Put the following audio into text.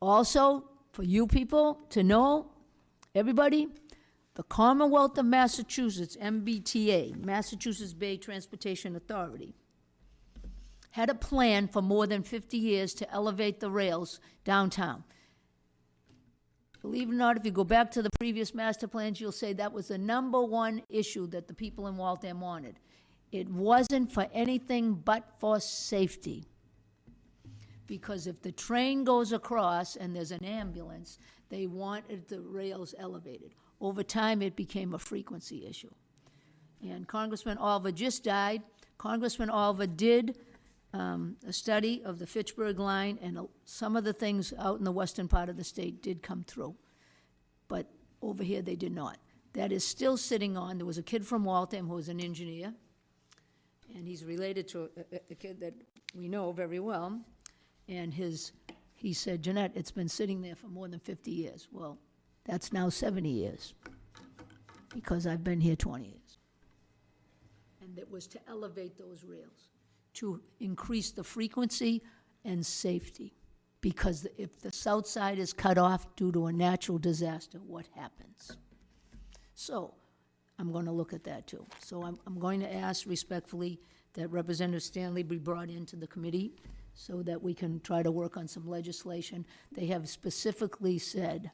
Also, for you people to know, everybody, the Commonwealth of Massachusetts, MBTA, Massachusetts Bay Transportation Authority, had a plan for more than 50 years to elevate the rails downtown. Believe it or not, if you go back to the previous master plans, you'll say that was the number one issue that the people in Waltham wanted. It wasn't for anything but for safety. Because if the train goes across and there's an ambulance, they wanted the rails elevated. Over time, it became a frequency issue. And Congressman Olver just died. Congressman Olver did um, a study of the Fitchburg line, and uh, some of the things out in the western part of the state did come through. But over here, they did not. That is still sitting on, there was a kid from Waltham who was an engineer, and he's related to a- a, a kid that we know very well. And his, he said, Jeanette, it's been sitting there for more than 50 years. Well, that's now 70 years, because I've been here 20 years. And it was to elevate those rails, to increase the frequency and safety. Because if the south side is cut off due to a natural disaster, what happens? So, I'm going to look at that too. So I'm, I'm going to ask respectfully that Representative Stanley be brought into the committee so that we can try to work on some legislation. They have specifically said